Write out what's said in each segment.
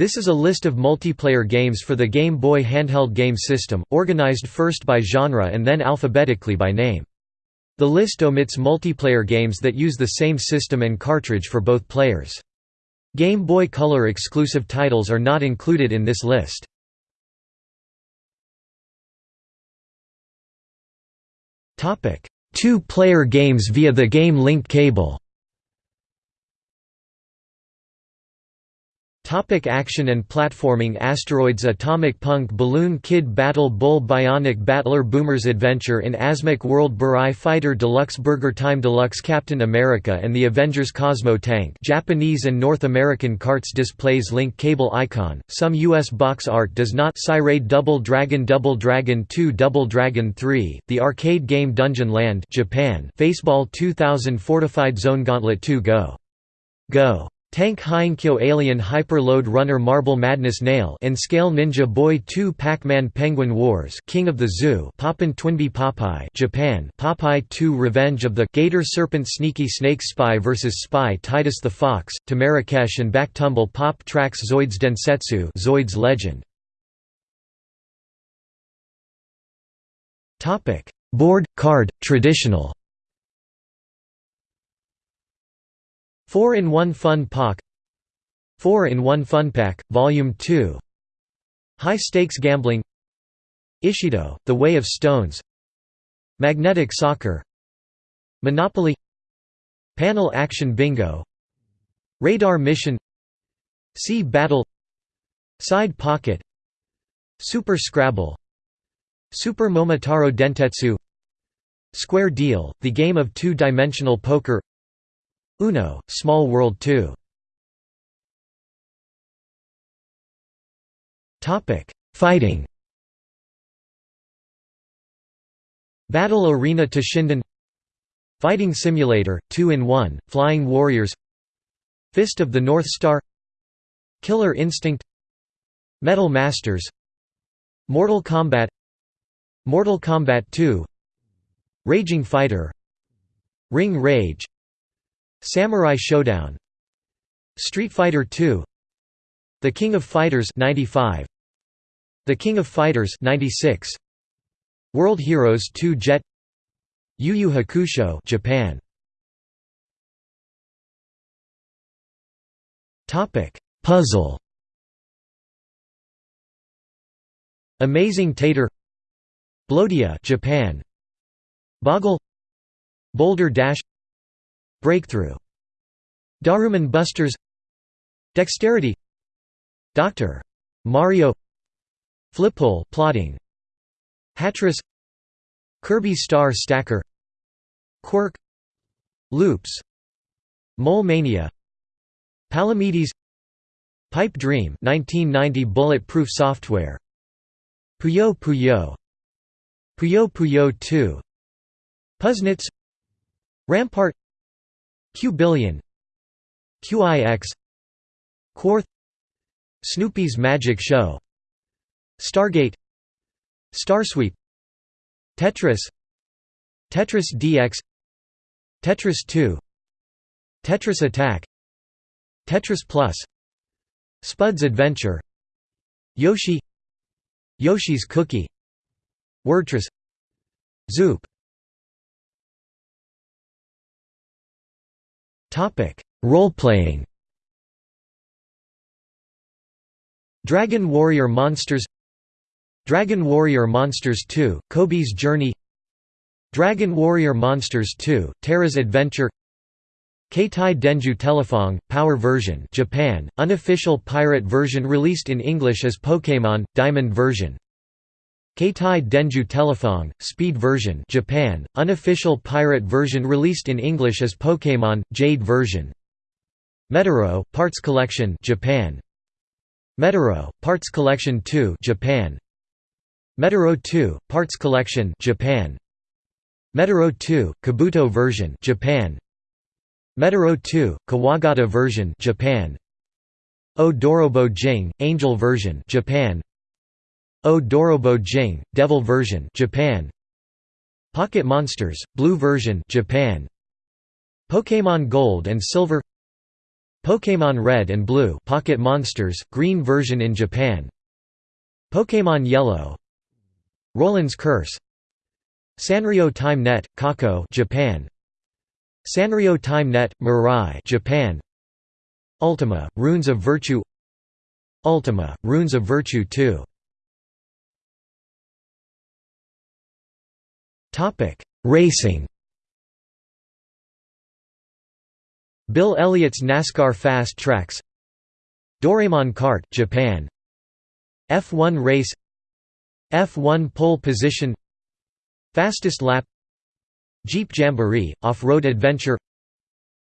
This is a list of multiplayer games for the Game Boy handheld game system, organized first by genre and then alphabetically by name. The list omits multiplayer games that use the same system and cartridge for both players. Game Boy Color exclusive titles are not included in this list. Two-player games via the Game Link cable Topic action and platforming Asteroids Atomic Punk Balloon Kid Battle Bull Bionic Battler Boomers Adventure in Asmik World Burai Fighter Deluxe Burger Time Deluxe Captain America and the Avengers Cosmo Tank Japanese and North American carts displays link cable icon, some US box art does not Raid Double Dragon Double Dragon 2 Double Dragon 3, the arcade game Dungeon Land Japan Faceball 2000 Fortified Zone Gauntlet 2 Go! Go! Tank Heiankyo Alien Hyper Lode Runner Marble Madness Nail and Scale Ninja Boy 2 Pac-Man Penguin Wars King of the Zoo Poppin' Twinbee Popeye Japan Popeye 2 Revenge of the Gator Serpent Sneaky Snake Spy vs Spy Titus the Fox, to Marrakesh and Back Tumble Pop Trax Zoids Densetsu Zoids Legend. Topic. Board, card, traditional 4-in-1 Fun Pak 4-in-1 Fun Pack, Volume 2 High Stakes Gambling. Ishido, The Way of Stones. Magnetic Soccer. Monopoly. Panel Action Bingo. Radar Mission. Sea Battle. Side Pocket. Super Scrabble. Super Momotaro Dentetsu. Square Deal, the game of two-dimensional poker Uno, Small World 2 Fighting. Battle Arena Toshinden Fighting Simulator, 2-in-1, Flying Warriors. Fist of the North Star. Killer Instinct. Metal Masters. Mortal Kombat. Mortal Kombat 2 Raging Fighter. Ring Rage Samurai Showdown Street Fighter II The King of Fighters 95 The King of Fighters 96 World Heroes 2 Jet Yu Yu Hakusho Japan. Topic Puzzle. Amazing Tater Blodia Japan. Boggle Boulder Dash Breakthrough. Daruman Busters Dexterity. Dr. Mario Flipull plotting. Hatris Kirby Star Stacker. Kwirk. Loopz. Mole Mania. Palamedes. Pipe Dream 1990 Bullet-proof software. Puyo Puyo. Puyo Puyo 2 Puznitz Rampart Q-Billion QIX Quarth. Snoopy's Magic Show. Stargate. Starsweep. Tetris. Tetris DX Tetris 2 Tetris Attack. Tetris Plus. Spud's Adventure. Yoshi. Yoshi's Cookie. Wordtris Zoop Topic: Role-playing. Dragon Warrior Monsters Dragon Warrior Monsters 2, Cobi's Journey Dragon Warrior Monsters 2, Terra's Adventure Keitai Denju Telefang, Power version Japan, unofficial pirate version released in English as Pokémon, Diamond version Keitai Denju Telefang, Speed version Japan, unofficial pirate version released in English as Pokémon, Jade version. Medarot, Parts Collection Japan. Medarot, Parts Collection 2 Japan. Medarot 2, Parts Collection Japan. Medarot 2, Kabuto version Japan. Medarot 2, Kawagata version Japan. O Dorobo Jing, Angel version Japan O Dorobo Jing, Devil version Japan. Pocket Monsters, Blue version Japan. Pokémon Gold and Silver. Pokémon Red and Blue Pocket Monsters, green version in Japan. Pokémon Yellow. Roland's Curse. Sanrio Time Net, Kako Japan. Sanrio Time Net, Mirai Japan. Ultima, Runes of Virtue. Ultima, Runes of Virtue 2 Racing. Bill Elliott's NASCAR Fast Tracks. Doraemon Kart Japan. F1 Race. F1 Pole Position. Fastest Lap. Jeep Jamboree – Off-Road Adventure.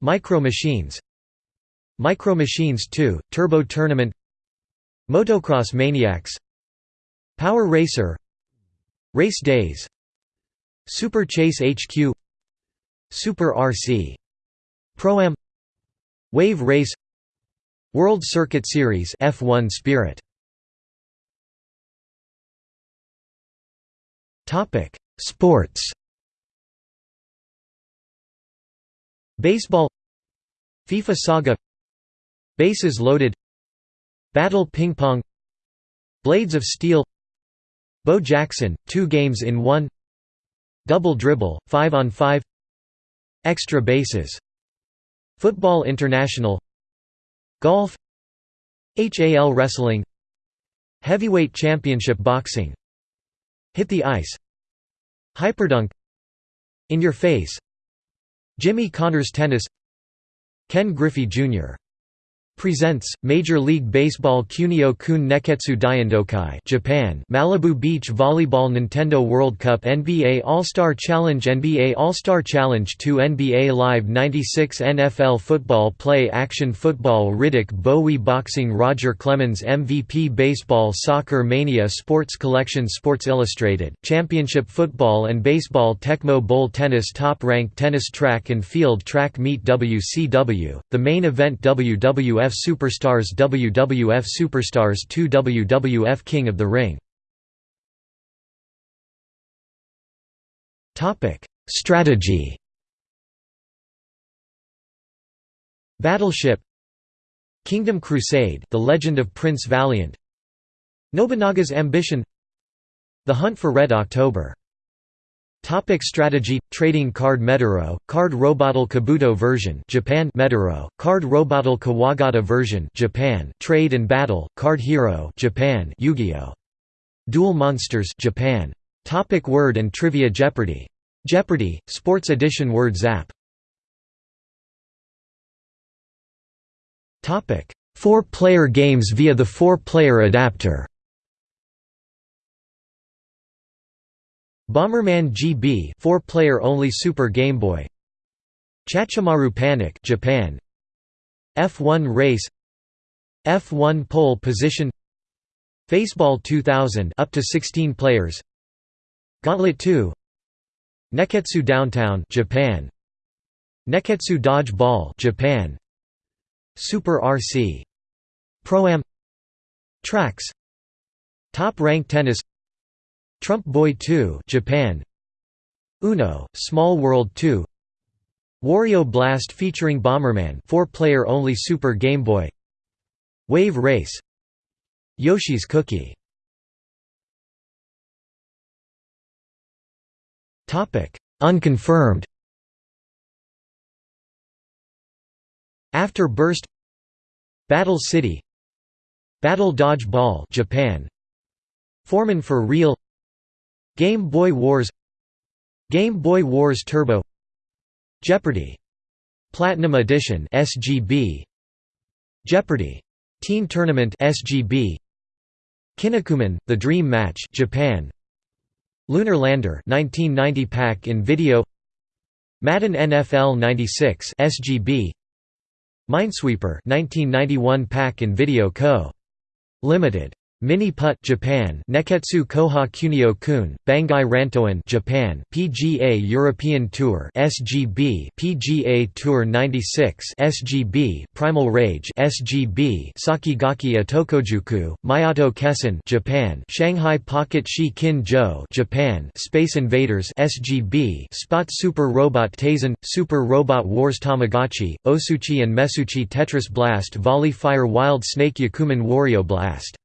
Micro Machines. Micro Machines 2 – Turbo Tournament. Motocross Maniacs. Power Racer. Race Days Super Chase HQ Super RC Pro-Am Wave Race World Circuit Series F1 Spirit. Topic Sports. Baseball. FIFA Saga. Bases Loaded. Battle Ping Pong. Blades of Steel. Bo Jackson, two games in one Double Dribble, 5 on 5 Extra bases Football International Golf HAL Wrestling Heavyweight Championship Boxing Hit the Ice Hyperdunk In Your Face Jimmy Connors Tennis Ken Griffey Jr. Presents Major League Baseball Kunio-kun Nekketsu Daiendokai Japan Malibu Beach Volleyball Nintendo World Cup NBA All-Star Challenge NBA All-Star Challenge 2 NBA Live 96 NFL Football Play Action Football Riddick Bowe Boxing Roger Clemens MVP Baseball Soccer Mania Sports Collection Sports Illustrated Championship Football and Baseball Tecmo Bowl Tennis Top Rank Tennis Track and Field Track Meet WCW, the main event WWF WWF Superstars WWF Superstars 2 WWF King of the Ring. Strategy. Battleship. Kingdom Crusade The Legend of Prince Valiant. Nobunaga's Ambition. The Hunt for Red October Topic strategy Trading card Medoro card Robattle Kabuto version Japan Medoro card Robattle Kawagata version Japan Trade and Battle card Hero Japan Yu-Gi-Oh! Duel Monsters Japan Topic Word and Trivia Jeopardy! Jeopardy Sports Edition Word Zap! Topic 4-player games via the 4-player adapter Bomberman GB 4-player only Super Game Boy. Chachimaru Panic Japan. F1 Race. F1 Pole Position. Faceball 2000 up to 16 players. Gauntlet 2 Nekketsu Downtown Japan. Nekketsu Dodge Ball Japan. Super RC Pro-Am Trax. Top Rank Tennis Trump Boy 2 Japan. Uno, Small World 2 Wario Blast featuring Bomberman 4-player only Super Game Boy. Wave Race. Yoshi's Cookie. Topic: Unconfirmed. After Burst. Battle City. Battle Dodge Ball Japan. Foreman for Real Game Boy Wars Game Boy Wars Turbo Jeopardy! Platinum Edition SGB Jeopardy! Teen Tournament SGB Kinnikuman, The Dream Match Japan Lunar Lander 1990 pack in video Madden NFL 96 SGB Minesweeper 1991 pack in video co. Limited Mini Putt Japan. Neketsu Koha Kunio Kun Bangai Rantoan Japan. PGA European Tour SGB PGA Tour 96 SGB Primal Rage SGB Sakigaki Atokojuku Mayato Kessen Japan. Shanghai Pocket Shi Kin Jo Japan. Space Invaders SGB Spot Super Robot Taisen Super Robot Wars Tamagotchi Osuchi and Mesuchi Tetris Blast Volley Fire Wild Snake Yakuman Wario Blast